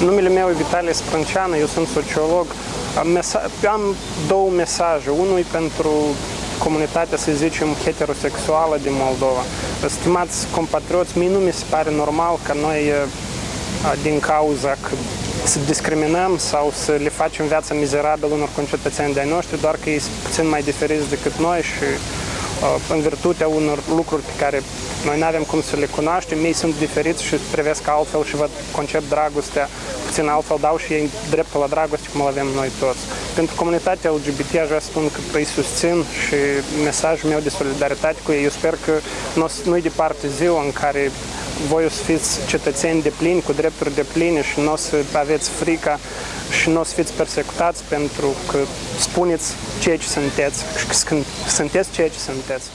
Numele meu e Vitalie Sprânceană, eu sunt sociolog. Am, am două mesaje. Unul e pentru comunitatea, să zicem, heterosexuală din Moldova. Stimați compatrioți, mie nu mi se pare normal că noi, din cauza că să discriminăm sau să le facem viața mizerabilă unor concetățeni de-ai noștri, doar că ei sunt puțin mai diferiți decât noi și în virtutea unor lucruri pe care noi nu avem cum să le cunoaștem, ei sunt diferiți și privesc altfel și văd concept dragostea puțin altfel, dau și ei dreptul la dragoste cum îl avem noi toți. Pentru comunitatea LGBT aș vrea să spun că îi susțin și mesajul meu de solidaritate cu ei, eu sper că nu-i departe ziua în care voi o să fiți cetățeni de plini, cu drepturi de pline și nu o să aveți frica și nu o să fiți persecutați pentru că spuneți ceea ce sunteți și că sunteți ceea ce sunteți.